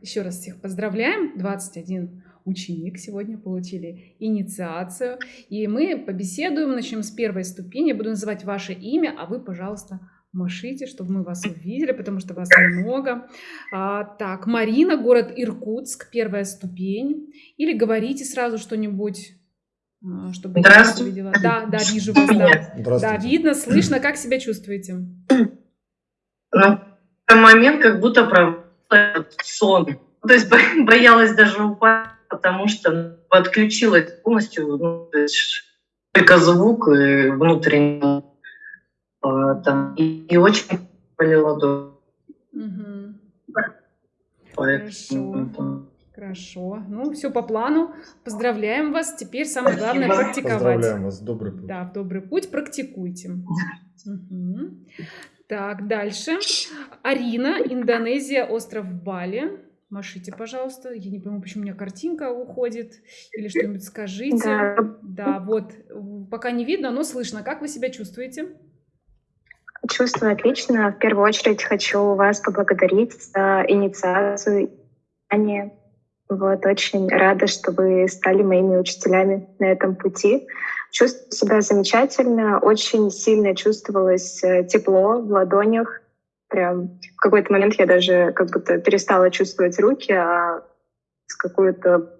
еще раз всех поздравляем. 21 ученик сегодня получили инициацию. И мы побеседуем, начнем с первой ступени. Я буду называть ваше имя, а вы, пожалуйста, машите, чтобы мы вас увидели, потому что вас много. А, так, Марина, город Иркутск, первая ступень. Или говорите сразу что-нибудь, а, чтобы я вас увидела. Да, да, вижу вас. Да. да, видно, слышно. Как себя чувствуете? На момент как будто про сон. То есть боялась даже упасть, потому что подключилась полностью, ну, то есть только звук и внутренний а, там, и, и очень болела до. Угу. Хорошо. Хорошо. Ну, все по плану. Поздравляем вас. Теперь самое Спасибо. главное практиковать. Поздравляем вас. Добрый путь. Да, в добрый путь практикуйте. Угу. Так, дальше. Арина, Индонезия, остров Бали. Машите, пожалуйста. Я не пойму, почему у меня картинка уходит. Или что-нибудь скажите. Да. да, вот. Пока не видно, но слышно. Как вы себя чувствуете? Чувствую отлично. В первую очередь хочу вас поблагодарить за инициацию. Вот, очень рада, что вы стали моими учителями на этом пути. Чувствую себя замечательно, очень сильно чувствовалось э, тепло в ладонях. Прям в какой-то момент я даже как будто перестала чувствовать руки, а с какое-то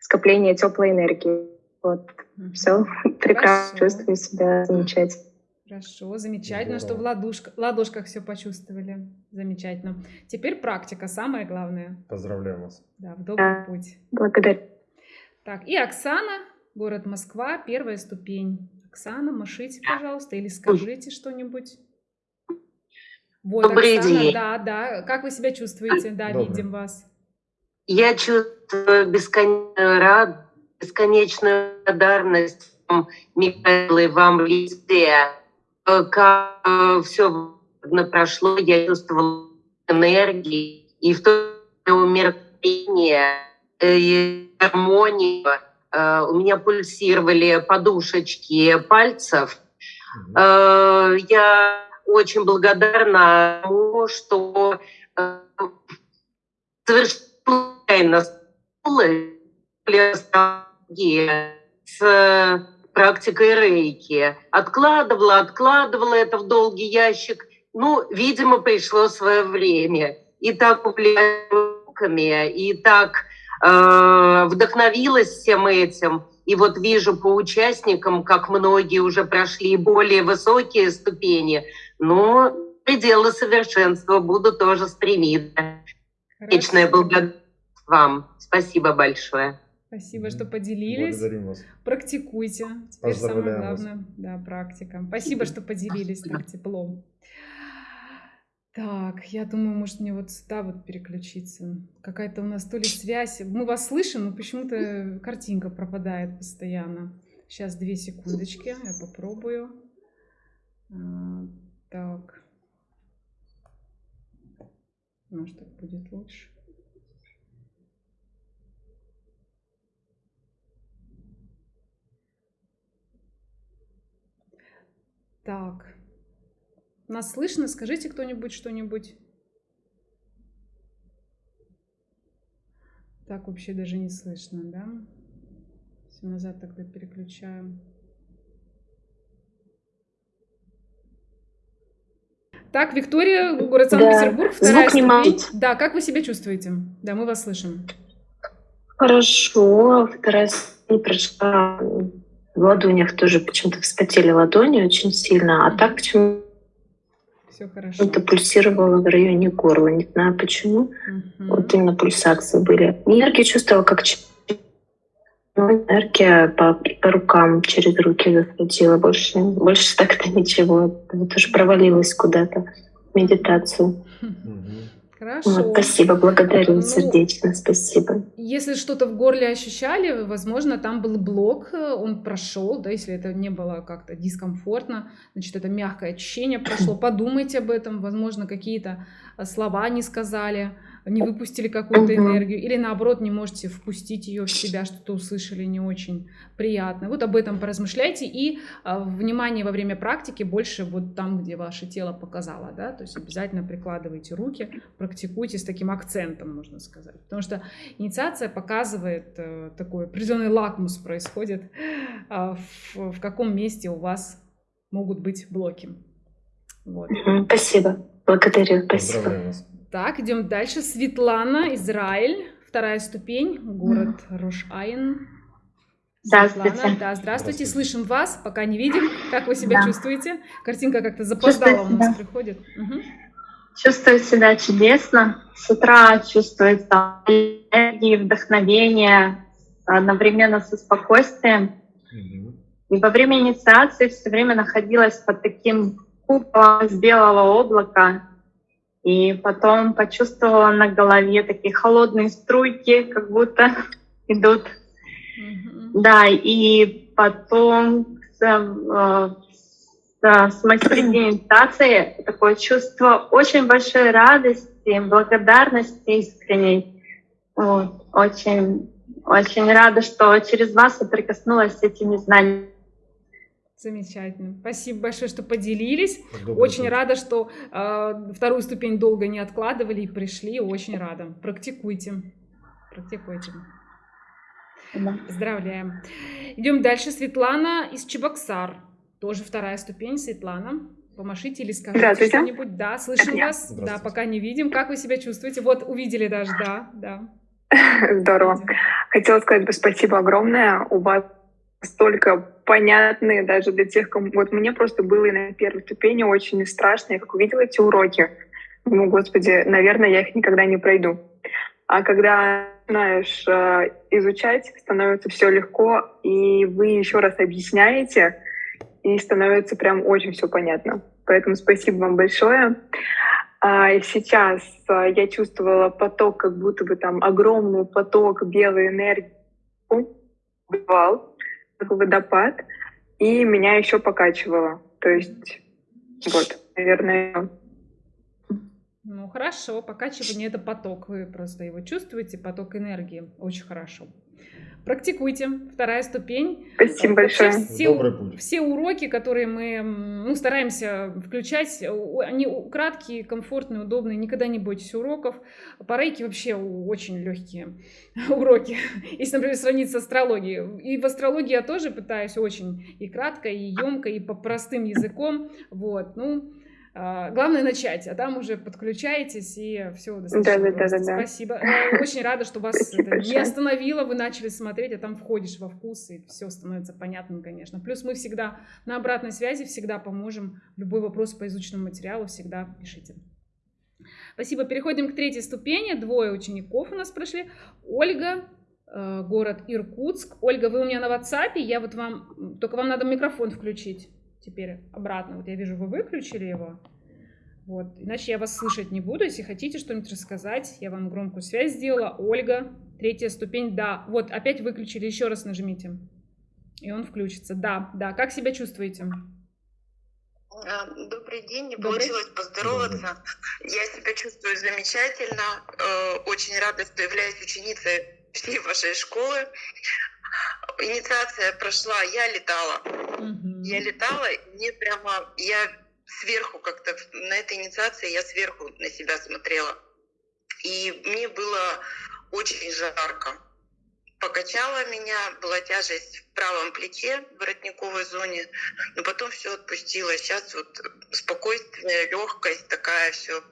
скопление теплой энергии. Вот, mm-hmm. все, прекрасно чувствую себя замечательно. Хорошо, замечательно, Здорово. что в ладошках, ладошках все почувствовали. Замечательно. Теперь практика, самое главное. Поздравляю вас. Да, в добрый путь. Благодарю. Так, и Оксана, город Москва, первая ступень. Оксана, машите, пожалуйста, или скажите что-нибудь. Вот, Добрый Оксана, день. Да, да. Как вы себя чувствуете? Да, Добрый. видим вас. Я чувствую бесконечную радость, бесконечную благодарность Михаилу и вам везде как э, все прошло, я чувствовала энергии и в то умиротворение, э, и гармонию. Э, у меня пульсировали подушечки пальцев. Я очень благодарна тому, что совершенно с практикой рейки. Откладывала, откладывала это в долгий ящик. Ну, видимо, пришло свое время. И так увлеклась и так э, вдохновилась всем этим. И вот вижу по участникам, как многие уже прошли более высокие ступени, но пределы совершенства буду тоже стремиться. Вечная благодарность вам. Спасибо большое. Спасибо, что поделились. Благодарим вас. Практикуйте. Теперь самое главное, вас. да, практика. Спасибо, что поделились так теплом. Так, я думаю, может мне вот сюда вот переключиться. Какая-то у нас то ли связь. Мы вас слышим, но почему-то картинка пропадает постоянно. Сейчас две секундочки, я попробую. А, так. Может, так будет лучше. Так. Нас слышно? Скажите кто-нибудь что-нибудь. Так вообще даже не слышно, да? Все назад тогда переключаем. Так, Виктория, город Санкт-Петербург, да. вторая ступень. Да, как вы себя чувствуете? Да, мы вас слышим. Хорошо, вторая ступень прошла в ладонях тоже почему-то вспотели ладони очень сильно, а так почему все хорошо. Это пульсировало в районе горла, не знаю почему. Угу. Вот именно пульсации были. Энергия чувствовала как ну, энергия по, по рукам через руки заходила. Больше, больше так-то ничего. Это тоже провалилась куда-то в медитацию. Угу. Хорошо. Вот, спасибо, благодарю ну, сердечно, спасибо. Если что-то в горле ощущали, возможно, там был блок, он прошел, да, если это не было как-то дискомфортно, значит, это мягкое ощущение прошло. Подумайте об этом, возможно, какие-то а, слова не сказали, не выпустили какую-то энергию, или наоборот не можете впустить ее в себя, что-то услышали не очень приятно. Вот об этом поразмышляйте и а, внимание во время практики больше вот там, где ваше тело показало, да, то есть обязательно прикладывайте руки, практикуйте с таким акцентом, можно сказать, потому что инициация показывает э, такой определенный лакмус происходит, а, в, в каком месте у вас могут быть блоки. Вот. Спасибо. Благодарю. Спасибо. Поздравляю вас. Так, идем дальше. Светлана, Израиль, вторая ступень, город Рош-Айн. Здравствуйте. Светлана, да, здравствуйте, Здравствуйте. слышим вас, пока не видим. Как вы себя Да. чувствуете? Картинка как-то запоздала у нас себя. приходит. Мгм. Чувствую себя чудесно. С утра чувствуется энергия, вдохновение, одновременно со спокойствием. Мгм. И во время инициации все время находилась под таким куполом из белого облака. И потом почувствовала на голове такие холодные струйки, как будто идут. Мгм. Да, и потом с, э, с, моей середины инициации такое чувство очень большой радости, благодарности искренней. Вот. Очень, очень рада, что через вас я прикоснулась с этими знаниями. Замечательно. Спасибо большое, что поделились. Добрый Очень путь. рада, что э, вторую ступень долго не откладывали и пришли. Очень рада. Практикуйте. Практикуйте. Да. Поздравляем. Идем дальше. Светлана из Чебоксар. Тоже вторая ступень. Светлана. Помашите или скажите что-нибудь. Да, слышим вас. Да, пока не видим. Как вы себя чувствуете? Вот, увидели даже, да, да. Здорово. Хотела сказать бы спасибо огромное. У вас столько понятные даже для тех, кому... Вот мне просто было и на первой ступени очень страшно. Я как увидела эти уроки, думаю, господи, наверное, я их никогда не пройду. А когда знаешь, э, изучать, становится все легко, и вы еще раз объясняете, и становится прям очень все понятно. Поэтому спасибо вам большое. А, Сейчас а, я чувствовала поток, как будто бы там огромный поток белой энергии, бывал, как водопад, и меня еще покачивало. То есть, вот, наверное, Ну, хорошо. Покачивание — это поток. Вы просто его чувствуете, поток энергии. Очень хорошо. Практикуйте. Вторая ступень. спасибо Вообще большое. все, Добрый путь. все уроки, которые мы ну, стараемся включать, у- они краткие, комфортные, удобные. Никогда не бойтесь уроков. По рейке вообще очень легкие уроки. Если, например, сравнить с астрологией. И в астрологии я тоже пытаюсь очень и кратко, и емко, и по простым языком. Вот. Ну, Главное начать, а там уже подключаетесь, и все достаточно Да-да-да-да-да. просто. Спасибо. Э, Очень рада, что вас Спасибо это не остановило, вы начали смотреть, а там входишь во вкус, и все становится понятным, конечно. Плюс мы всегда на обратной связи, всегда поможем. Любой вопрос по изученному материалу всегда пишите. Спасибо. Переходим к третьей ступени. Двое учеников у нас прошли. Ольга, э, город Иркутск. Ольга, вы у меня на WhatsApp, я вот вам, только вам надо микрофон включить теперь обратно. Вот я вижу, вы выключили его. Вот. Иначе я вас слышать не буду. Если хотите что-нибудь рассказать, я вам громкую связь сделала. Ольга, третья ступень, да. Вот, опять выключили, еще раз нажмите. И он включится. Да, да. Как себя чувствуете? А, Добрый день, не Добрый. получилось поздороваться. Я себя чувствую замечательно, э, очень рада, что являюсь ученицей всей вашей школы. Инициация прошла, я летала. Мгм. Я летала, мне прямо, я сверху как-то, на этой инициации я сверху на себя смотрела. И мне было очень жарко. Покачала меня, была тяжесть в правом плече, в воротниковой зоне, но потом все отпустила. Сейчас вот спокойствие, легкость такая, все.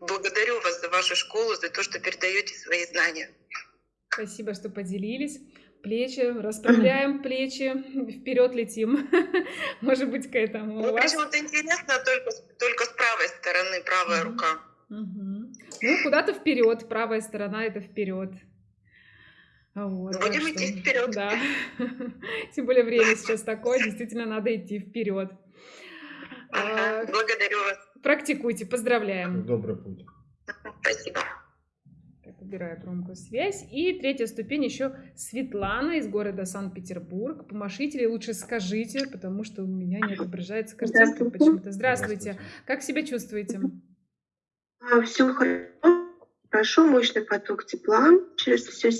Благодарю вас за вашу школу, за то, что передаете свои знания. Спасибо, что поделились. Плечи, расправляем плечи, вперед летим. Может быть, к этому Ну, почему-то интересно только, с- только с правой стороны, правая рука. Мгм. Ну, куда-то вперед. Правая сторона это вперед. Вот, так Будем что, идти вперед. Да. Тем более время сейчас такое, действительно надо идти вперед. Ага, А, Благодарю вас. Практикуйте, поздравляем. Добрый путь. Спасибо. Убираю громкую связь. И третья ступень еще Светлана из города Санкт-Петербург. Помашите или лучше скажите, потому что у меня не отображается картинка почему-то. Здравствуйте. Здравствуйте. Как себя чувствуете? Все хорошо. Хорошо, мощный поток тепла через все,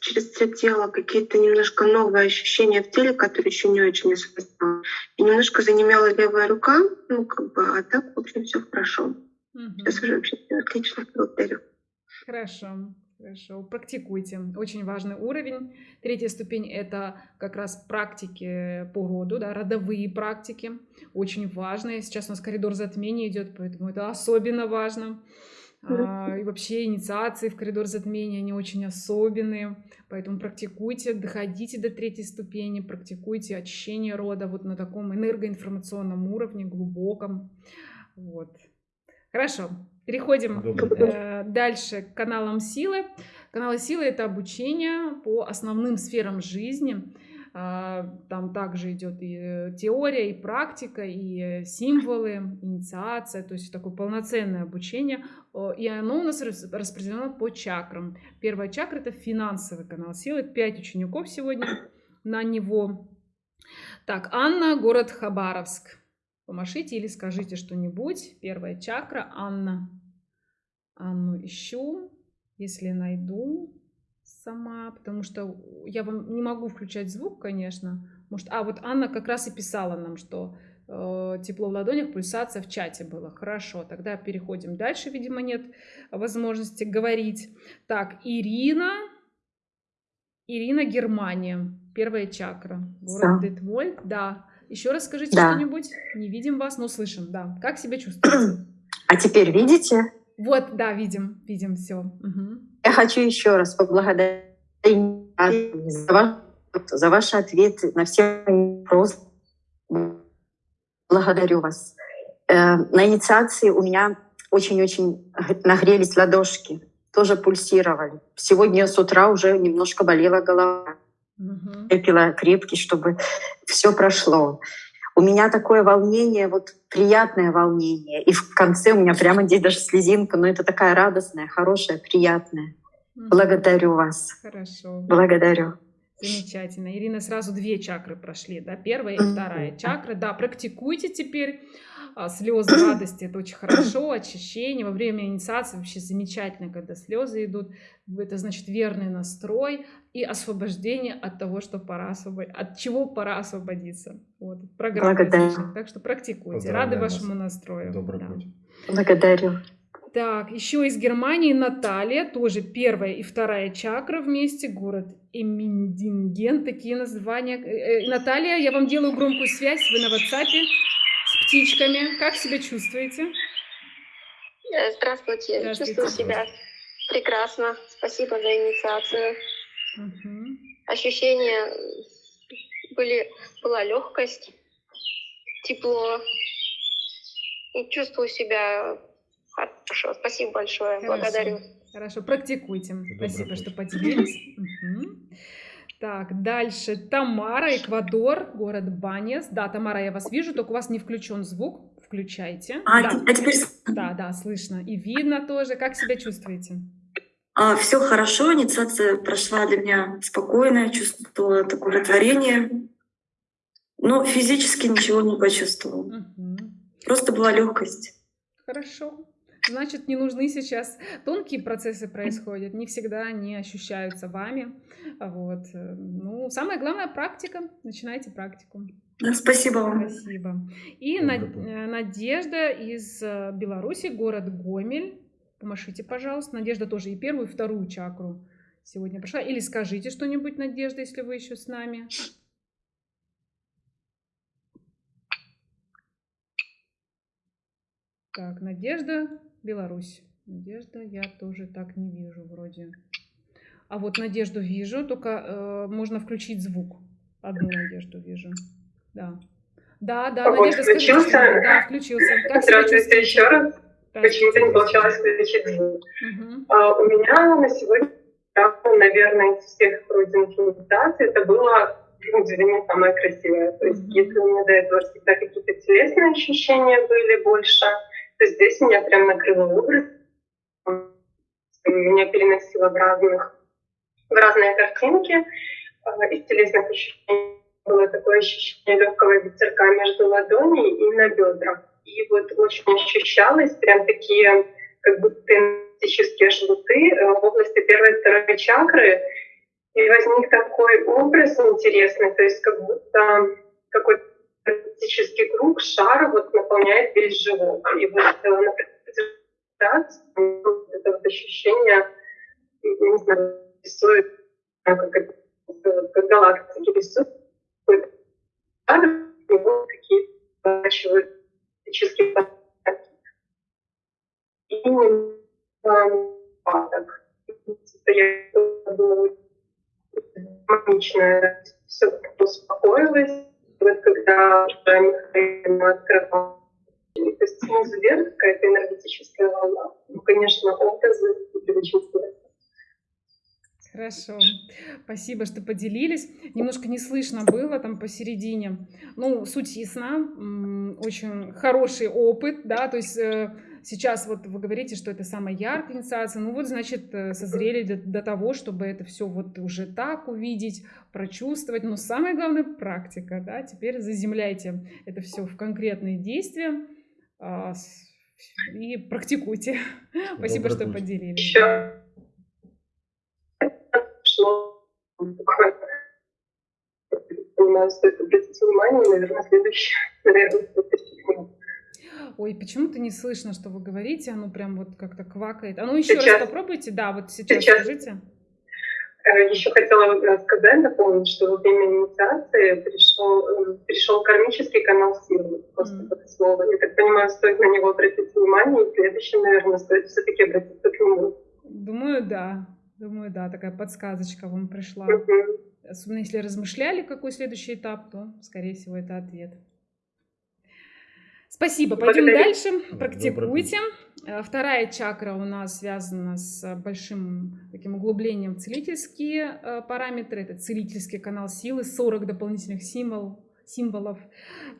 через все тело, какие-то немножко новые ощущения в теле, которые еще не очень осознала. И немножко занемела левая рука, ну как бы, а так, в общем, все хорошо. Угу. Сейчас уже вообще отлично, благодарю. Хорошо. Хорошо, практикуйте. Очень важный уровень. Третья ступень – это как раз практики по роду, да, родовые практики. Очень важные. Сейчас у нас коридор затмения идет, поэтому это особенно важно. А, и вообще инициации в коридор затмения, они очень особенные. Поэтому практикуйте, доходите до третьей ступени, практикуйте очищение рода вот на таком энергоинформационном уровне, глубоком. Вот. Хорошо, переходим э, дальше к каналам силы. Каналы силы – это обучение по основным сферам жизни. Э, там также идет и теория, и практика, и символы, инициация, то есть такое полноценное обучение. И оно у нас распределено по чакрам. Первая чакра – это финансовый канал силы. Пять учеников сегодня на него. Так, Анна, город Хабаровск. Помашите или скажите что-нибудь. Первая чакра. Анна. Анну ищу. Если найду сама, потому что я вам не могу включать звук, конечно. Может, а вот Анна как раз и писала нам, что э, тепло в ладонях, пульсация в чате было. Хорошо, тогда переходим дальше. Видимо, нет возможности говорить. Так, Ирина. Ирина, Германия. Первая чакра. Город да. Детвольд. Да. Еще раз скажите да. что-нибудь. Не видим вас, но слышим. Да. Как себя чувствуете? А теперь видите? Вот, да, видим, видим все. Угу. Я хочу еще раз поблагодарить за, ваш, за ваши ответы на все вопросы. Благодарю вас. Э, на инициации у меня очень-очень нагрелись ладошки, тоже пульсировали. Сегодня с утра уже немножко болела голова. Угу. Я пила крепкий, чтобы все прошло. У меня такое волнение, вот приятное волнение. И в конце у меня прямо здесь даже слезинка, но это такая радостная, хорошая, приятная. Угу. Благодарю вас. Хорошо. Благодарю. Замечательно. Ирина, сразу две чакры прошли, да, первая и вторая чакра. Да, практикуйте теперь слезы радости, это очень хорошо, очищение. Во время инициации вообще замечательно, когда слезы идут. Это значит верный настрой и освобождение от того, что пора освободиться, от чего пора освободиться. Вот, программа Так что практикуйте. Рады вашему настрою. Добрый да. путь. Благодарю. Так, еще из Германии Наталья, тоже первая и вторая чакра вместе, город Эминдинген, такие названия. Э, э, Наталья, я вам делаю громкую связь, вы на WhatsApp птичками. Как себя чувствуете? Э, здравствуйте, Здравствуйте. чувствую себя прекрасно. Спасибо за инициацию. Угу. Ощущения были, была легкость, тепло. И чувствую себя хорошо. Спасибо большое. Хорошо. Благодарю. Хорошо, практикуйте. Добрый Спасибо, путь. что поделились. Так, дальше. Тамара, Эквадор, город Банес. Да, Тамара, я вас вижу, только у вас не включен звук. Включайте. А, да. а теперь... Да, да, слышно. И видно тоже. Как себя чувствуете? А, все хорошо, инициация прошла для меня спокойно, чувствовала такое удовлетворение. Но физически ничего не почувствовала. Угу. Просто была легкость. Хорошо значит, не нужны сейчас тонкие процессы происходят, не всегда они ощущаются вами. Вот. Ну, самое главное практика. Начинайте практику. Спасибо вам. Спасибо. И Над... Э, Надежда из э, Беларуси, город Гомель. Помашите, пожалуйста. Надежда тоже и первую, и вторую чакру сегодня прошла. Или скажите что-нибудь, Надежда, если вы еще с нами. Так, Надежда Беларусь. Надежда, я тоже так не вижу вроде. А вот Надежду вижу, только э, можно включить звук. Одну Надежду вижу. Да. Да, да, вот, Надежда, включился? Скажите, да, включился. Как Здравствуйте еще раз. Почему-то не получалось включить звук. Угу. А, у меня на сегодня, наверное, из всех пройденных медитаций, это было ну, для меня самое красивое. То есть, если у меня до этого всегда какие-то телесные ощущения были больше, здесь меня прям накрыло образ. Меня переносило в разных, в разные картинки. А, из телесных ощущений было такое ощущение легкого ветерка между ладоней и на бедрах. И вот очень ощущалось прям такие как будто энергетические жгуты э, в области первой и второй чакры. И возник такой образ интересный, то есть как будто какой-то энергетический круг, шар вот наполняет весь живот. И вот э, на презентации это вот ощущение, не знаю, рисует, как, как галактики рисуют, него какие-то энергетические потоки. И падок. Я гармонично все успокоилось. Вот когда Михаил открывал, то есть снизу вверх какая-то энергетическая волна. Ну, конечно, образы были очень интересны. Хорошо. Спасибо, что поделились. Немножко не слышно было там посередине. Ну, суть ясна. Очень хороший опыт, да, то есть э, сейчас вот вы говорите, что это самая яркая инициация, ну вот, значит, э, созрели до, до того, чтобы это все вот уже так увидеть, прочувствовать. Но самое главное — практика, да, теперь заземляйте это все в конкретные действия а, и практикуйте. Спасибо, что поделились. Еще понимаю, стоит обратить внимание, наверное, следующее, наверное, Ой, почему-то не слышно, что вы говорите, оно прям вот как-то квакает. А ну еще сейчас. раз попробуйте, да, вот сейчас, сейчас. скажите. Э, еще хотела э, сказать, напомнить, что во время инициации пришел, э, пришел кармический канал силы, просто mm. это слово. Я так понимаю, стоит на него обратить внимание, и следующим, наверное, стоит все-таки обратиться к нему. Думаю, да. Думаю, да, такая подсказочка вам пришла. Mm-hmm. Особенно если размышляли, какой следующий этап, то, скорее всего, это ответ. Спасибо. Пойдем Благодарю. дальше. Практикуйте. Э, вторая чакра у нас связана с большим таким углублением в целительские э, параметры. Это целительский канал силы, 40 дополнительных символов символов.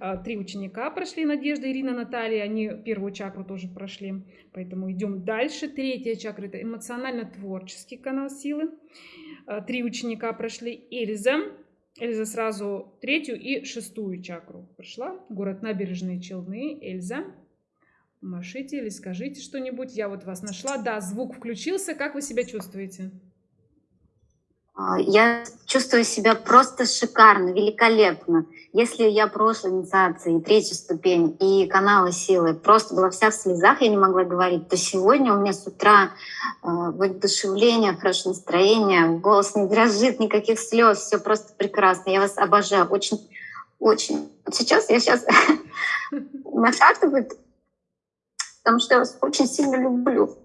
Э, три ученика прошли, Надежда, Ирина, Наталья, они первую чакру тоже прошли, поэтому идем дальше. Третья чакра – это эмоционально-творческий канал силы. Три ученика прошли, Эльза, Эльза сразу третью и шестую чакру прошла. Город Набережные Челны. Эльза, машите или скажите что-нибудь. Я вот вас нашла. Да, звук включился. Как вы себя чувствуете? А, я чувствую себя просто шикарно, великолепно. Если я прошлой инициации, третья ступень и каналы силы просто была вся в слезах, я не могла говорить, то сегодня у меня с утра э, воодушевление, хорошее настроение, голос не дрожит, никаких слез, все просто прекрасно. Я вас обожаю, очень, очень. Сейчас я сейчас нашатывает, потому что я вас очень сильно люблю.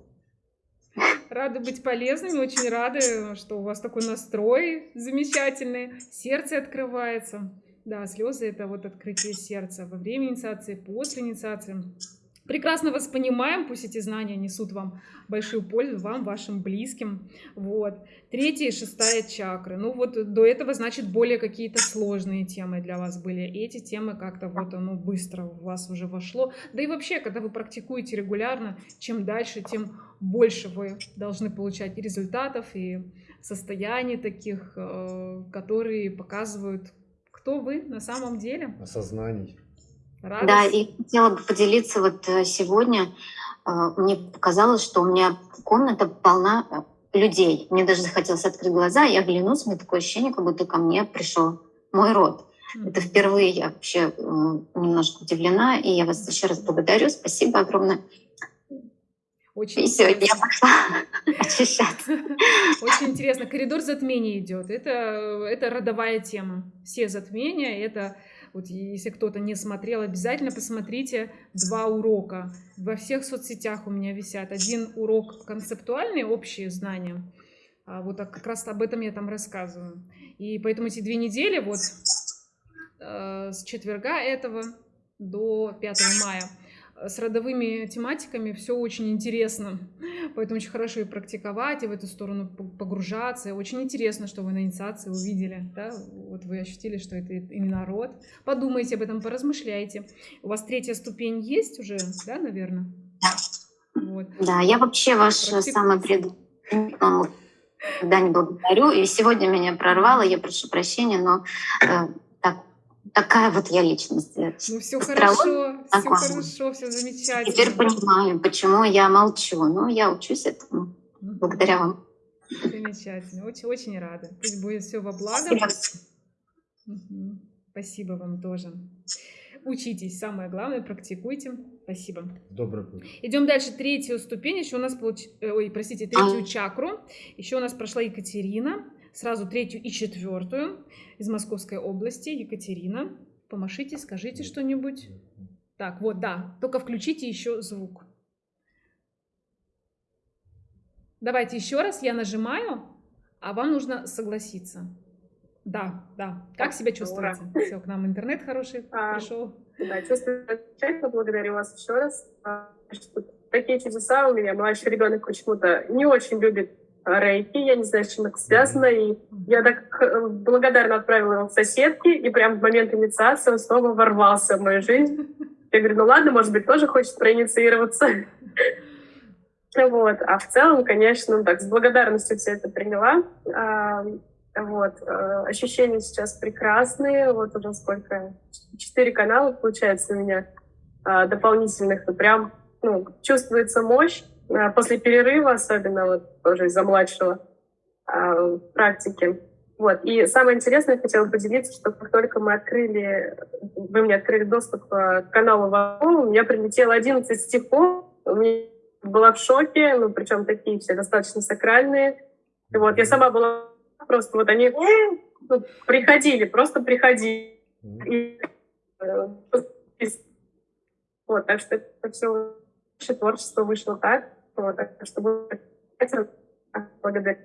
Рады быть полезными, очень рады, что у вас такой настрой замечательный, сердце открывается. Да, слезы — это вот открытие сердца во время инициации, после инициации. Прекрасно вас понимаем, пусть эти знания несут вам большую пользу, вам, вашим близким. Вот. Третья и шестая чакры. Ну вот до этого, значит, более какие-то сложные темы для вас были. Эти темы как-то вот оно быстро в вас уже вошло. Да и вообще, когда вы практикуете регулярно, чем дальше, тем больше вы должны получать и результатов, и состояний таких, э, которые показывают, кто вы на самом деле. Осознаний. Радость. Да, и хотела бы поделиться вот э, сегодня. Э, мне показалось, что у меня комната полна людей. Мне даже захотелось открыть глаза и оглянуться. У меня такое ощущение, как будто ко мне пришел мой род. Это впервые я вообще немножко удивлена, и я вас еще раз благодарю. Спасибо огромное. Очень и сегодня я пошла очищаться. Очень интересно. Коридор затмений идет. Это, это родовая тема. Все затмения — это вот если кто-то не смотрел, обязательно посмотрите два урока. Во всех соцсетях у меня висят. Один урок концептуальный, общие знания. А вот как раз об этом я там рассказываю. И поэтому эти две недели, вот э, с четверга этого до 5 мая, с родовыми тематиками все очень интересно. Поэтому очень хорошо и практиковать, и в эту сторону погружаться. Очень интересно, что вы на инициации увидели. Да? Вот вы ощутили, что это именно род. Подумайте об этом, поразмышляйте. У вас третья ступень есть уже, да, наверное? Да. Вот. Да, я вообще ваш Практик... самый пред... когда не благодарю. И сегодня меня прорвало, я прошу прощения, но э, такая вот я личность. Ну все хорошо, все хорошо, все замечательно. Теперь понимаю, почему я молчу. Ну, я учусь этому. Благодаря вам. Замечательно. Очень, очень рада. Пусть будет все во благо. Угу. Спасибо вам тоже. Учитесь, самое главное, практикуйте. Спасибо. Добрый путь. Идем дальше. Третью ступень. Еще у нас получ... Э, ой, простите, третью чакру. Еще у нас прошла Екатерина. Сразу третью и четвертую из Московской области. Екатерина, помашите, скажите что-нибудь. Так, вот, да. Только включите еще звук. Давайте еще раз. Я нажимаю, а вам нужно согласиться. Да, да. Как себя чувствуете? Ура. Все, к нам интернет хороший а, пришел. Да, чувствую замечательно. Благодарю вас еще раз. А, такие чудеса у меня. Младший ребенок почему-то не очень любит рейки. Я не знаю, с чем это связано. И я так э, благодарно отправила его в соседки. И прям в момент инициации он снова ворвался в мою жизнь. Я говорю, ну ладно, может быть, тоже хочет проинициироваться. Вот. А в целом, конечно, так, с благодарностью все это приняла. А, вот. Э, ощущения сейчас прекрасные. Вот уже сколько? Четыре канала, получается, у меня а, дополнительных. Прям ну, чувствуется мощь. А, после перерыва, особенно вот тоже из-за младшего а, практики. Вот. И самое интересное, я хотела поделиться, что как только мы открыли, вы мне открыли доступ к каналу ВАО, у меня прилетело 11 стихов. У меня была в шоке, ну, причем такие все достаточно сакральные. И вот я сама была Просто вот они ну, приходили, просто приходили. И, э, вот, так что это все творчество вышло так. Так что благодарю.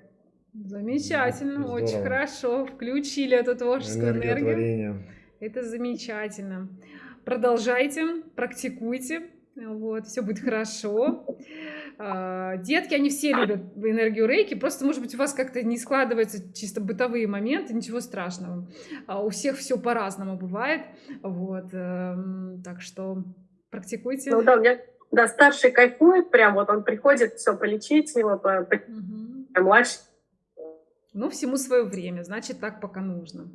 Замечательно, Здорово. очень хорошо. Включили эту творческую энергию. Это замечательно. Продолжайте, практикуйте. Вот, все будет хорошо. А, детки, они все любят энергию рейки, просто, может быть, у вас как-то не складываются чисто бытовые моменты, ничего страшного. А у всех все по-разному бывает, вот, эм, так что практикуйте. Ну да, у меня, да, старший кайфует прям, вот он приходит, все полечить его, по, по... Угу. младший. Ну, всему свое время, значит, так пока нужно.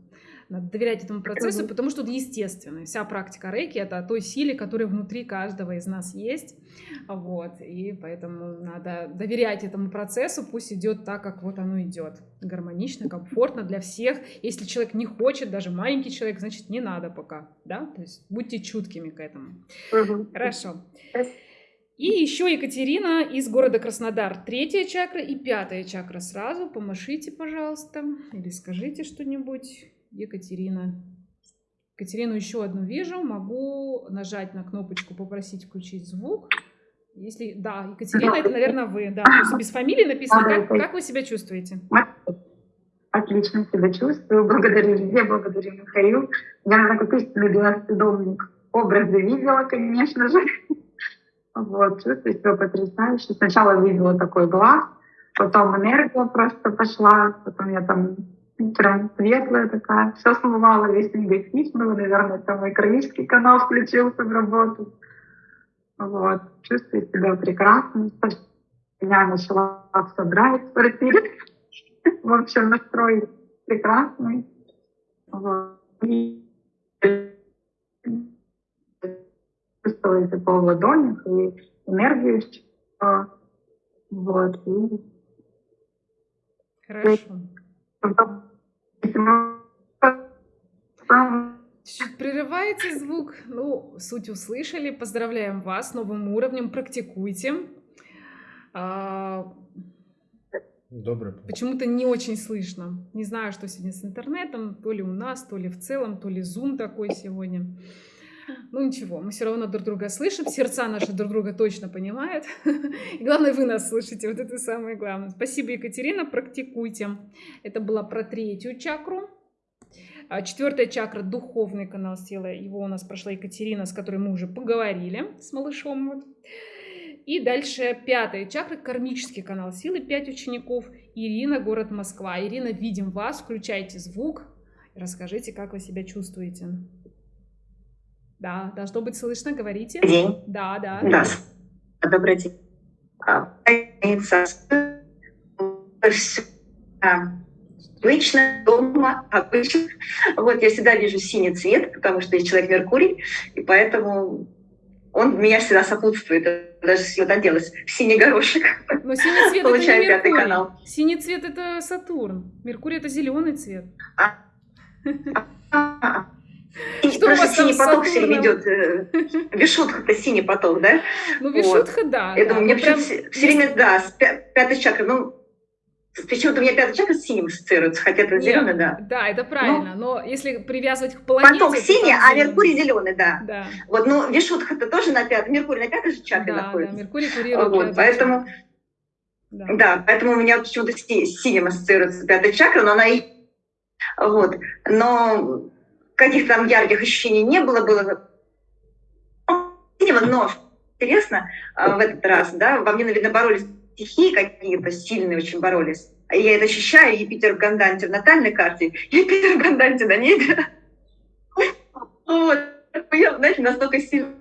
Надо доверять этому процессу, потому что это естественно. Вся практика рейки — это о той силе, которая внутри каждого из нас есть. Вот. И поэтому надо доверять этому процессу, пусть идет так, как вот оно идет. Гармонично, комфортно для всех. Если человек не хочет, даже маленький человек, значит, не надо пока. Да? То есть будьте чуткими к этому. Угу. Хорошо. И еще Екатерина из города Краснодар. Третья чакра и пятая чакра сразу. Помашите, пожалуйста, или скажите что-нибудь. Екатерина. Екатерину еще одну вижу. Могу нажать на кнопочку «Попросить включить звук». Если да, Екатерина, это, наверное, вы. Да, просто без фамилии написано. Как, как вы себя чувствуете? Отлично себя чувствую. Благодарю везде, благодарю Михаил. Я, истинный белоспидомник образы видела, конечно же. Вот, чувствую себя потрясающе. Сначала видела такой глаз, потом энергия просто пошла, потом я там прям светлая такая, все смывала, весь негатив был, наверное, там мой кровический канал включился в работу. Вот, чувствую себя прекрасно. Я начала все драйв в квартире. В общем, настрой прекрасный. Вот. И чувствую тепло в ладонях и энергию. Вот. И... Хорошо. Чуть прерывается звук. Ну, суть услышали. Поздравляем вас с новым уровнем. Практикуйте. А... Добрый. Почему-то не очень слышно. Не знаю, что сегодня с интернетом. То ли у нас, то ли в целом, то ли зум такой сегодня. Ну ничего, мы все равно друг друга слышим, сердца наши друг друга точно понимают. И главное, вы нас слышите, вот это самое главное. Спасибо, Екатерина, практикуйте. Это была про третью чакру. А четвертая чакра – духовный канал силы. Его у нас прошла Екатерина, с которой мы уже поговорили с малышом. Вот. И дальше пятая чакра – кармический канал силы, пять учеников. Ирина, город Москва. Ирина, видим вас, включайте звук. Расскажите, как вы себя чувствуете. Да, должно быть слышно, говорите. День. Да, да. Да. Добрый день. Обычно дома, обычно. Вот я всегда вижу синий цвет, потому что я человек Меркурий, и поэтому он меня всегда сопутствует. Даже сегодня оделась в синий горошек. Но синий цвет Получаю это не пятый Меркурий. канал. Синий цвет это Сатурн. Меркурий это зеленый цвет. И Что у просто синий поток все время идет. Вишутха это синий поток, да? Ну, Вот. Вишутха, да. Я да. думаю, мне Ну, прям почему-то все, время, да, с пя- пятой чакры, ну, почему-то у меня пятая чакра с синим ассоциируется, хотя это зеленый, да. Да, это правильно. Но если привязывать к планете... Поток то синий, а. Меркурий зеленый, да. Да, Вот, ну, Вишутха это тоже на пятой, Меркурий на пятой же чакре да, да. находится. Меркурий курирует Вот, поэтому, чакру. да. поэтому у меня почему-то с синим ассоциируется пятая чакра, но она и... Вот, но каких-то там ярких ощущений не было, было но интересно, а, в этот раз, да, во мне, наверное, боролись стихии какие-то сильные очень боролись. Я это ощущаю, Юпитер в Ганданте в натальной карте, Юпитер в Ганданте на небе. Вот. Я, знаете, настолько сильно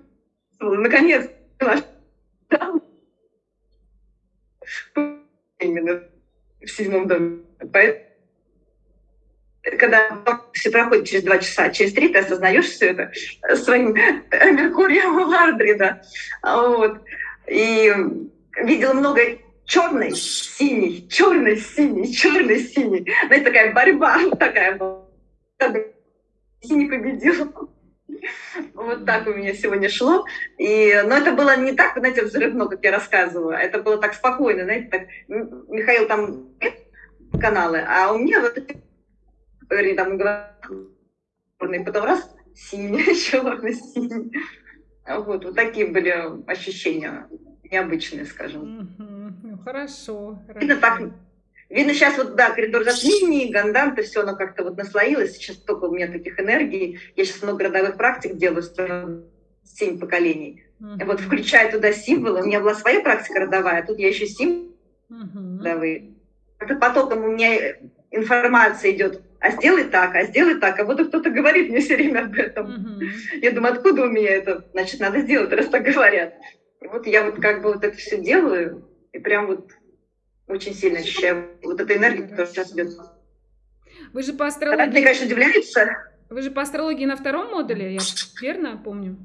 наконец именно в седьмом доме. Поэтому когда все проходит через два часа, через три ты осознаешь все это своим Меркурием в Лардре, да. Вот. И видела много черный, синий, черный, синий, черный, синий. Знаете, такая борьба такая была. Синий победил. Вот так у меня сегодня шло. И, но это было не так, знаете, взрывно, как я рассказываю. Это было так спокойно, знаете, так, Михаил там каналы, а у меня вот говорили, там черный, потом раз синий, черный, синий. Вот, вот такие были ощущения необычные, скажем. Ну, хорошо, Видно, так, видно сейчас вот, да, коридор затмений, ганданты, все оно как-то вот наслоилось. Сейчас столько у меня таких энергий. Я сейчас много родовых практик делаю, семь поколений. И вот включая туда символы, у меня была своя практика родовая, а тут я еще символы Мгм. родовые. Это потоком у меня информация идет, а сделай так, а сделай так, а вот кто-то говорит мне все время об этом. Мгм. Я думаю, откуда у меня это? Значит, надо сделать, раз так говорят. И вот я вот как бы вот это все делаю, и прям вот очень сильно ощущаю вот эту энергию, которая сейчас идет. Вы же по астрологии... конечно, удивляется. Вы же по астрологии на втором модуле, я верно помню?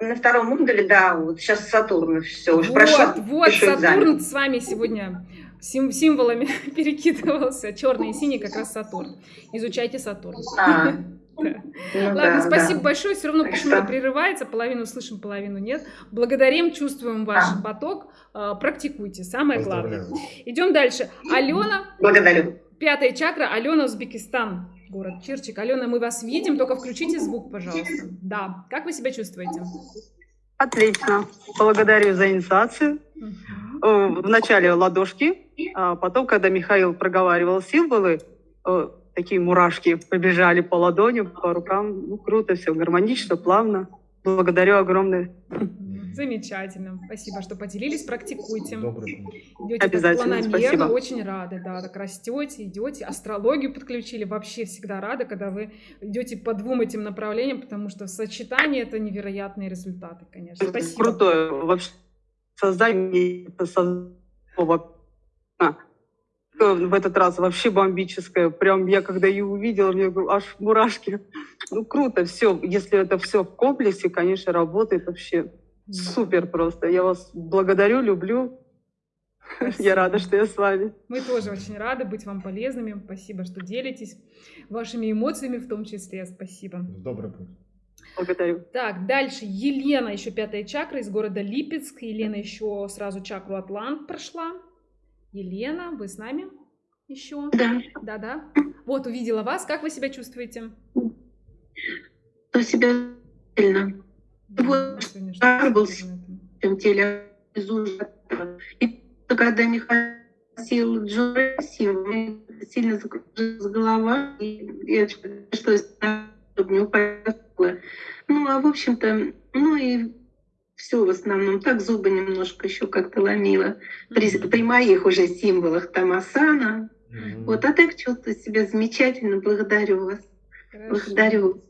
На втором модуле, да, вот сейчас Сатурн все уже вот, прошел. вот, пишу экзамен. Сатурн с вами сегодня сим- символами перекидывался. Черный и синий как раз Сатурн. Изучайте Сатурн. А, Да. ну Ладно, да, спасибо да. большое. Все равно почему-то прерывается. Половину слышим, половину нет. Благодарим, чувствуем ваш А. поток. А, Практикуйте. Самое главное. Идем дальше. Алена, Благодарю. пятая чакра. Алена, Узбекистан. Город Чирчик. Алена, мы вас видим, только включите звук, пожалуйста. Да. Как вы себя чувствуете? Отлично. Благодарю за инициацию. Э, Вначале ладошки, а потом, когда Михаил проговаривал символы, э, такие мурашки побежали по ладоням, по рукам. Ну, круто все, гармонично, плавно. Благодарю огромное. Замечательно. Спасибо, что поделились. Практикуйте. Добрый путь. Идете так Обязательно, планомерно, спасибо. очень рады, да, так растете, идете, астрологию подключили, вообще всегда рада, когда вы идете по двум этим направлениям, потому что в сочетании это невероятные результаты, конечно. Спасибо. Крутое. Вообще создание создания а, в этот раз вообще бомбическое. Прям я когда ее увидела, мне аж мурашки. Ну круто, все. Если это все в комплексе, конечно, работает вообще супер просто. Я вас благодарю, люблю. Я рада, что я с вами. Мы тоже очень рады быть вам полезными. Спасибо, что делитесь вашими эмоциями в том числе. Спасибо. Добрый путь. Благодарю. Так, дальше Елена, еще пятая чакра из города Липецк. Елена еще сразу чакру Атлант прошла. Елена, вы с нами еще? Да. Да, да. Вот, увидела вас. Как вы себя чувствуете? Себя сильно. Вот жар был в теле. И когда Михаил сел Джо Россию, сильно закружилась голова, и я чтобы не упасть. Ну, а в общем-то, ну и все в основном. Так зубы немножко еще как-то ломило. При, при моих уже символах там асана. Вот, а так чувствую себя замечательно. Благодарю вас. Хорошо. Благодарю.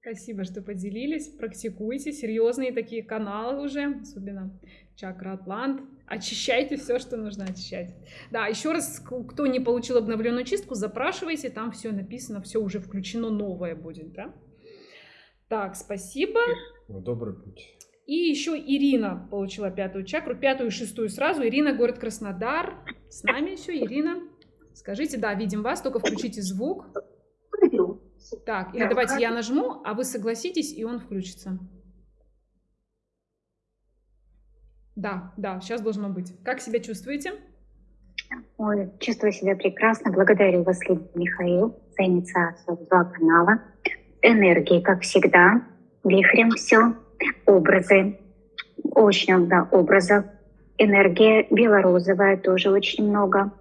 Спасибо, что поделились. Практикуйте. Серьезные такие каналы уже, особенно чакра Атлант. Очищайте все, что нужно очищать. Да, еще раз, кто не получил обновленную чистку, запрашивайте, там все написано, все уже включено, новое будет, да? Так, спасибо. Добрый путь. И еще Ирина получила пятую чакру, пятую и шестую сразу. Ирина, город Краснодар. С нами еще, Ирина. Скажите, да, видим вас, только включите звук. Так, или давайте я нажму, а вы согласитесь, и он включится. Да, да, сейчас должно быть. Как себя чувствуете? Ой, чувствую себя прекрасно. Благодарю вас, Михаил, за инициацию в два канала. Энергии, как всегда, вихрем все, образы, очень много образов. Энергия белорозовая тоже очень много.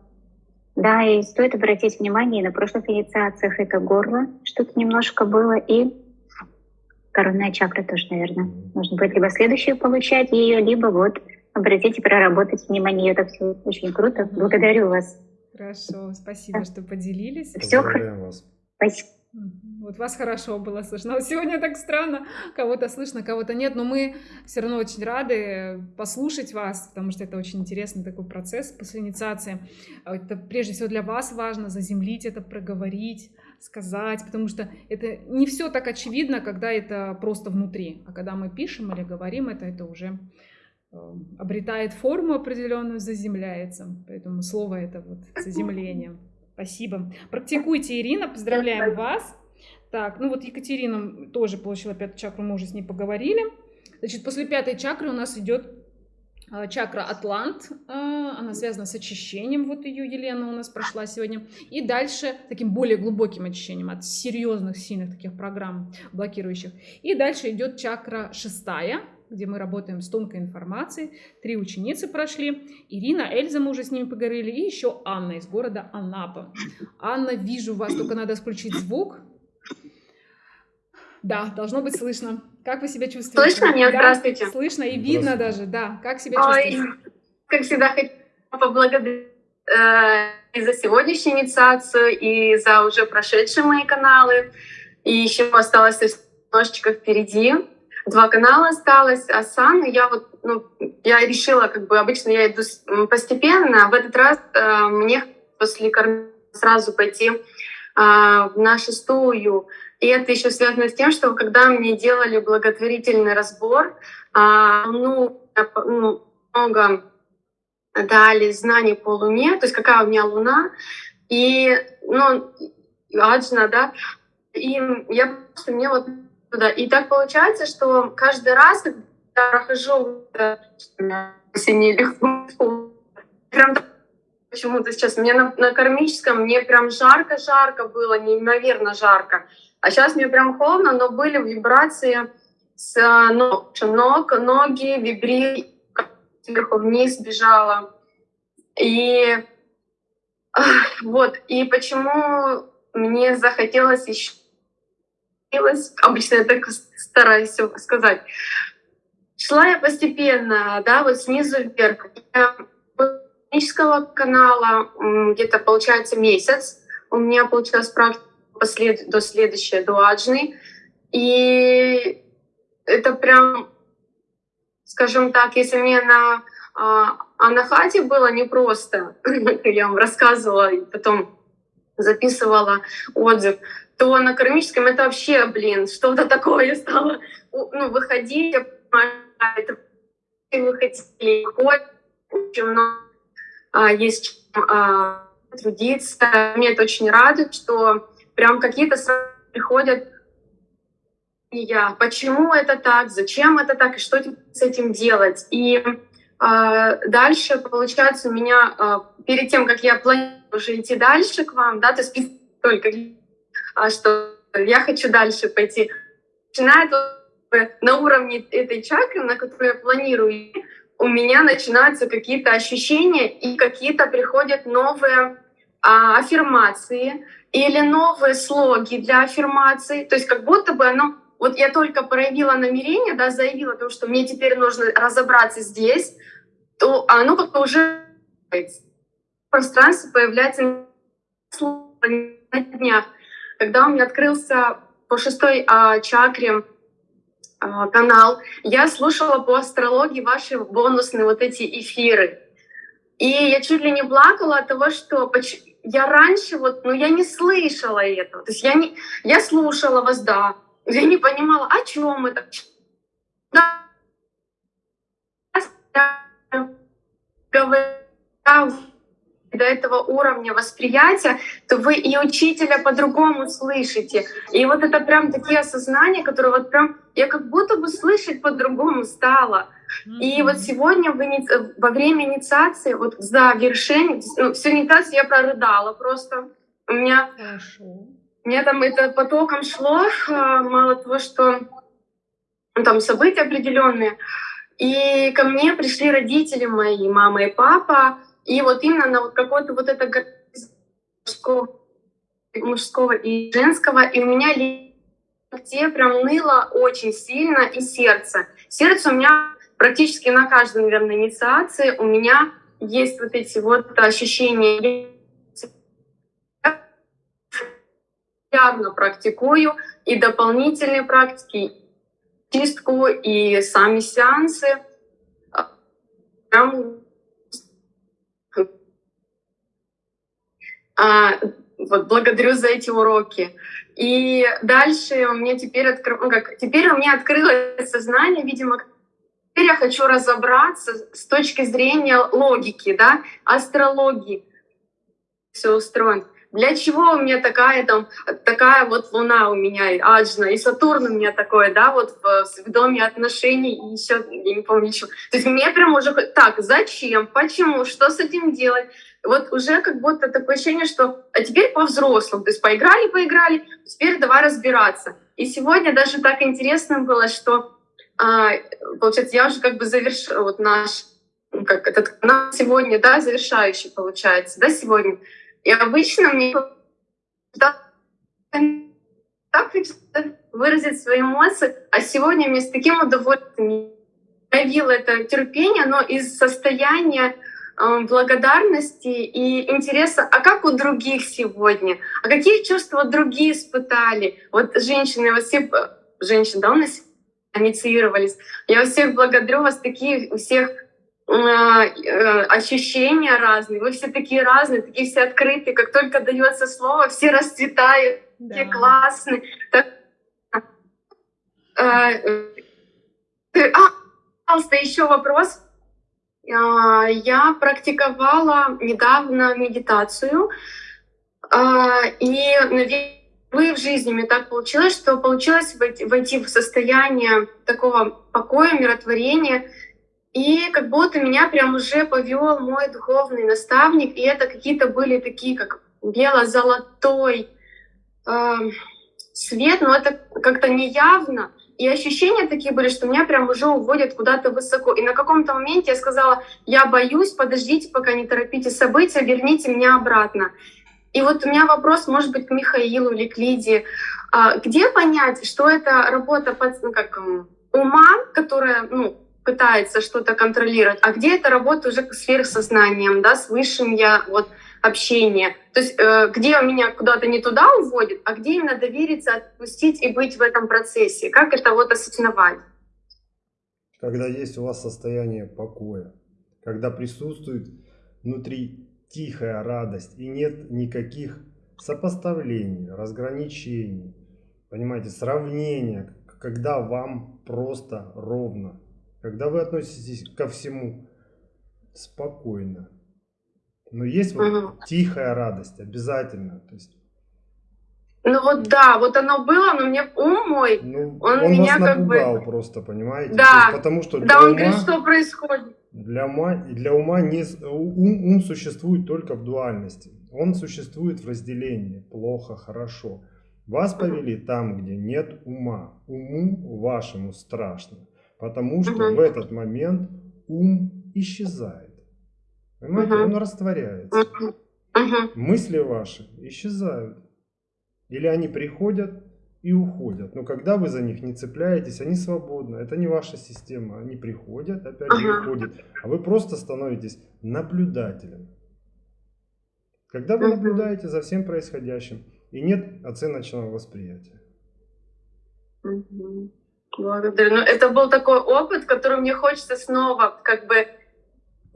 Да, и стоит обратить внимание, на прошлых инициациях это горло, что-то немножко было, и коронная чакра тоже, наверное. Нужно будет либо следующую получать ее, либо вот обратить и проработать внимание. Это все очень круто. Благодарю вас. Хорошо, спасибо, что поделились. Все хорошо. Спасибо. Вот вас хорошо было слышно. Вот сегодня так странно, кого-то слышно, кого-то нет, но мы все равно очень рады послушать вас, потому что это очень интересный такой процесс после инициации. Это прежде всего для вас важно заземлить это, проговорить, сказать, потому что это не все так очевидно, когда это просто внутри, а когда мы пишем или говорим это, это уже э, обретает форму определенную, заземляется. Поэтому слово это вот заземление. Спасибо. Практикуйте, Ирина, поздравляем вас. Так, ну вот Екатерина тоже получила пятую чакру, мы уже с ней поговорили. Значит, после пятой чакры у нас идет а, чакра Атлант, а, она связана с очищением, вот ее Елена у нас прошла сегодня. И дальше таким более глубоким очищением от серьезных, сильных таких программ блокирующих. И дальше идет чакра шестая, где мы работаем с тонкой информацией. Три ученицы прошли. Ирина, Эльза, мы уже с ними поговорили. И еще Анна из города Анапа. Анна, вижу вас, только надо включить звук. Да, должно быть слышно. Как вы себя чувствуете? Слышно меня? Да, Здравствуйте. Слышно и видно даже, да. Как себя чувствуете? Ой, как всегда, хочу поблагодарить э, и за сегодняшнюю инициацию, и за уже прошедшие мои каналы. И еще осталось немножечко впереди два канала осталось, а сам я вот, ну, я решила, как бы обычно я иду постепенно, а в этот раз э, мне после сразу пойти э, на шестую. И это еще связано с тем, что когда мне делали благотворительный разбор, э, ну, ну, много дали знаний по Луне, то есть какая у меня Луна, и, ну, Аджна, да, и я просто мне вот туда. И так получается, что каждый раз, когда я прохожу прям почему-то сейчас мне на, на кармическом мне прям жарко-жарко было, неимоверно жарко. А сейчас мне прям холодно, но были вибрации с ног, ног ноги вибри сверху вниз бежала. И вот, и почему мне захотелось еще обычно я так стараюсь сказать. Шла я постепенно, да, вот снизу вверх. Технического канала где-то получается месяц. У меня получилась практика послед... до следующей, до аджны. И это прям, скажем так, если мне на а, Анахате было непросто, я вам рассказывала и потом записывала отзыв, то на кармическом это вообще, блин, что-то такое стало ну, выходить, я понимаю, это вы хотели очень много а, есть чем а, трудиться. Мне это очень радует, что прям какие-то приходят я, почему это так, зачем это так, и что с этим делать. И а, дальше, получается, у меня а, перед тем, как я планирую уже идти дальше к вам, да, то есть только а что я хочу дальше пойти. Начинает на уровне этой чакры, на которую я планирую, у меня начинаются какие-то ощущения и какие-то приходят новые а, аффирмации или новые слоги для аффирмации. То есть как будто бы оно... Вот я только проявила намерение, да, заявила о том, что мне теперь нужно разобраться здесь, то оно как-то уже в пространстве появляется на днях когда у меня открылся по шестой а, чакре а, канал, я слушала по астрологии ваши бонусные вот эти эфиры. И я чуть ли не плакала от того, что я раньше вот, ну я не слышала этого. То есть я, не, я слушала вас, да, я не понимала, о чем это. Да, до этого уровня восприятия, то вы и учителя по-другому слышите. И вот это прям такие осознания, которые вот прям я как будто бы слышать по-другому стала. И вот сегодня в иници... во время инициации, вот за вершение, ну, всю инициацию я прорыдала просто. У меня, Хорошо. у меня там это потоком шло, а, мало того, что ну, там события определенные. И ко мне пришли родители мои, мама и папа, и вот именно на вот какое-то вот это мужского, мужского и женского, и у меня где прям ныло очень сильно, и сердце. Сердце у меня практически на каждой, наверное, инициации у меня есть вот эти вот ощущения. Явно практикую и дополнительные практики, чистку, и сами сеансы. А, вот, благодарю за эти уроки. И дальше у меня теперь, откры... ну, как, теперь у меня открылось сознание, видимо, теперь я хочу разобраться с точки зрения логики, да, астрологии. Все устроено. Для чего у меня такая там такая вот Луна у меня Аджна и Сатурн у меня такой, да, вот в, в доме отношений и еще я не помню ничего. То есть мне прям уже так, зачем, почему, что с этим делать? Вот уже как будто такое ощущение, что а теперь по-взрослому, то есть поиграли, поиграли, теперь давай разбираться. И сегодня даже так интересно было, что а, получается я уже как бы завершила вот наш как этот канал сегодня, да, завершающий получается, да, сегодня. И обычно мне так выразить свои эмоции, а сегодня мне с таким удовольствием проявила это терпение, но из состояния э, благодарности и интереса, а как у других сегодня, а какие чувства другие испытали. Вот женщины, вот все женщины, да, у нас инициировались. Я всех благодарю, вас такие у всех а, э, ощущения разные, вы все такие разные, такие все открытые, как только дается слово, все расцветают, да. такие классные. Так, а, а, пожалуйста, еще вопрос. А, я практиковала недавно медитацию, и, наверное, в жизни мне так получилось, что получилось войти в состояние такого покоя, миротворения, и как будто меня прям уже повел мой духовный наставник, и это какие-то были такие, как бело-золотой э, свет, но это как-то неявно. И ощущения такие были, что меня прям уже уводят куда-то высоко. И на каком-то моменте я сказала, я боюсь, подождите, пока не торопите события, верните меня обратно. И вот у меня вопрос, может быть, к Михаилу или к Лидии. А, где понять, что это работа под, ну, как, ума, которая ну, пытается что-то контролировать, а где это работа уже с сверхсознанием, да, с высшим я, вот, общение. То есть э, где меня куда-то не туда уводит, а где именно довериться, отпустить и быть в этом процессе. Как это вот осознавать? Когда есть у вас состояние покоя, когда присутствует внутри тихая радость и нет никаких сопоставлений, разграничений, понимаете, сравнения, когда вам просто ровно, когда вы относитесь ко всему спокойно. Но есть вот угу. тихая радость обязательно. То есть, ну вот да, вот оно было, но мне ум мой, ну, он, он меня вас как бы... просто, понимаете? Да, есть, потому что да, он ума, говорит, что происходит. Для ума, для ума не, ум, ум существует только в дуальности. Он существует в разделении плохо, хорошо. Вас повели там, где нет ума. Уму вашему страшно. Потому что угу. в этот момент ум исчезает. Понимаете, угу. он растворяется. Угу. Мысли ваши исчезают. Или они приходят и уходят. Но когда вы за них не цепляетесь, они свободны. Это не ваша система. Они приходят, опять же ага. уходят. А вы просто становитесь наблюдателем. Когда вы наблюдаете за всем происходящим, и нет оценочного восприятия. Благодарю. Ну, это был такой опыт, который мне хочется снова как бы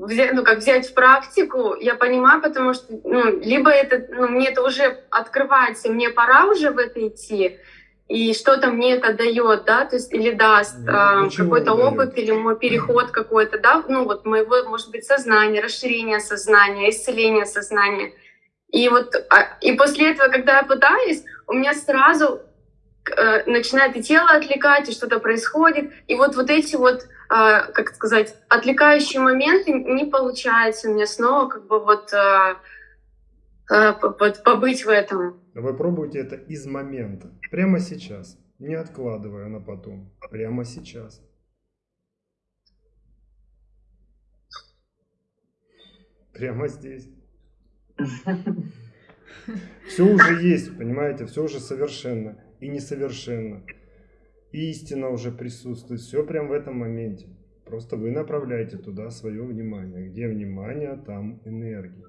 ну, как взять в практику, я понимаю, потому что, ну, либо это, ну, мне это уже открывается, мне пора уже в это идти, и что-то мне это дает, да, то есть или даст ну, э, какой-то опыт или мой переход какой-то, да, ну вот моего, может быть, сознания, расширение сознания, исцеление сознания. И вот а, и после этого, когда я пытаюсь, у меня сразу начинает и тело отвлекать, и что-то происходит, и вот вот эти вот а, как сказать, отвлекающие моменты не получается. У меня снова как бы вот, а, вот побыть в этом. Вы пробуйте это из момента, прямо сейчас, не откладывая на потом, прямо сейчас. Прямо здесь. Все уже есть, понимаете, все уже совершенно и несовершенно истина уже присутствует, все прям в этом моменте. Просто вы направляете туда свое внимание. Где внимание, там энергия.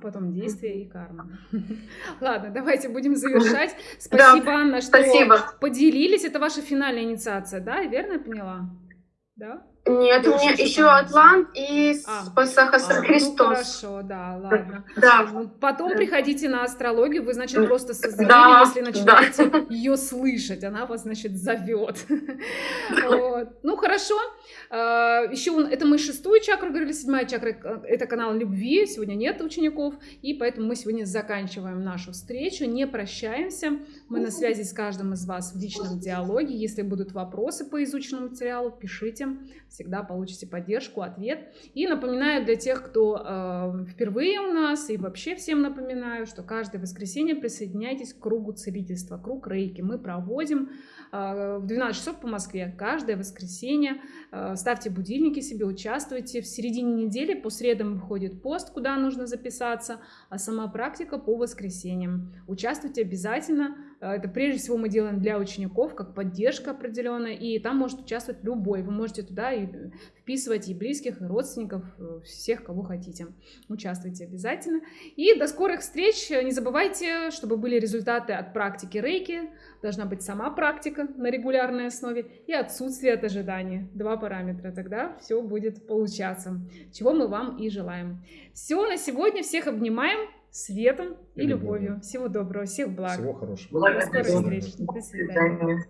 Потом действие и карма. Ладно, давайте будем завершать. Спасибо, да, Анна, что спасибо. поделились. Это ваша финальная инициация, да? Верно поняла? Да? Нет, у меня еще Атлант и а, а, Христос. Ну, хорошо, да, ладно. Да. Ну, потом приходите на астрологию, вы, значит, просто да, если начинаете да. ее слышать, она вас, значит, зовет. вот. Ну, хорошо. А, еще это мы шестую чакру говорили, седьмая чакра, э, это канал любви, сегодня нет учеников, и поэтому мы сегодня заканчиваем нашу встречу, не прощаемся. Мы на связи с каждым из вас в личном диалоге. Если будут вопросы по изученному материалу, пишите всегда получите поддержку, ответ. И напоминаю для тех, кто э, впервые у нас, и вообще всем напоминаю, что каждое воскресенье присоединяйтесь к кругу целительства, круг рейки. Мы проводим э, в 12 часов по Москве каждое воскресенье. Э, ставьте будильники себе, участвуйте. В середине недели по средам выходит пост, куда нужно записаться, а сама практика по воскресеньям. Участвуйте обязательно. Э, это прежде всего мы делаем для учеников, как поддержка определенная, и там может участвовать любой. Вы можете туда и вписывать и близких, и родственников, э, всех, кого хотите. Участвуйте обязательно. И до скорых встреч. Не забывайте, чтобы были результаты от практики рейки. Должна быть сама практика на регулярной основе и отсутствие от ожидания. Два параметра. Тогда все будет получаться. Чего мы вам и желаем. Все на сегодня. Всех обнимаем светом и, и любовью. любовью. Всего доброго, всех благ. Всего хорошего. До скорых встреч. До свидания.